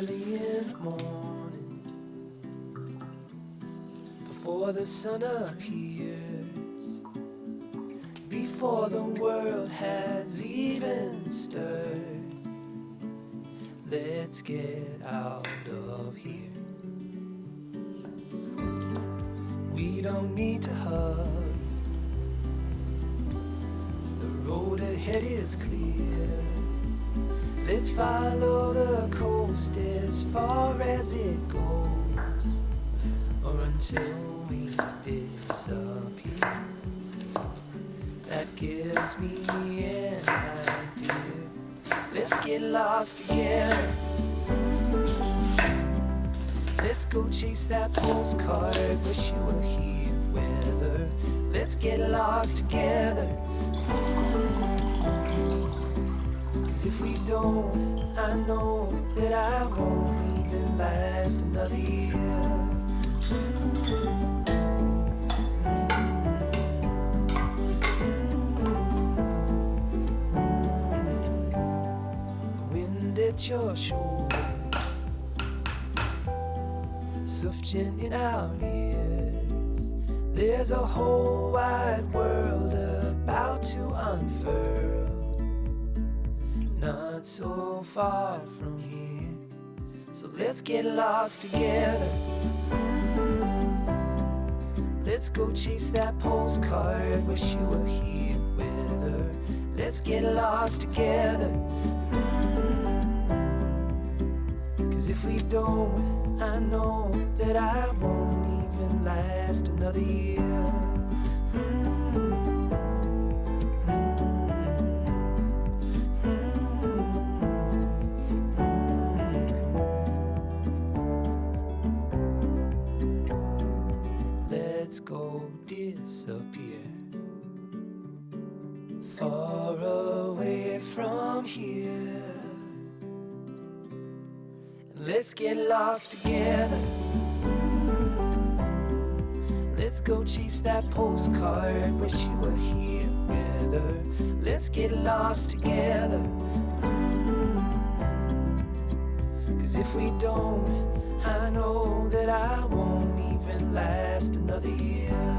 early in the morning. Before the sun appears. Before the world has even stirred. Let's get out of here. We don't need to hug The road ahead is clear. Let's follow the coast as far as it goes, or until we disappear. That gives me an idea. Let's get lost together. Let's go chase that postcard. Wish you were here, weather. Let's get lost together. Cause if we don't, I know that I won't even last another year. The wind at your shoulder, sufficient in our ears. There's a whole wide world so far from here. So let's get lost together. Mm-hmm. Let's go chase that postcard. Wish you were here with her. Let's get lost together. Mm-hmm. Cause if we don't, I know that I won't even last another year. Let's go disappear far away from here. Let's get lost together. Let's go chase that postcard. Wish you were here her. Let's get lost together. Cause if we don't, I know that I won't last another year.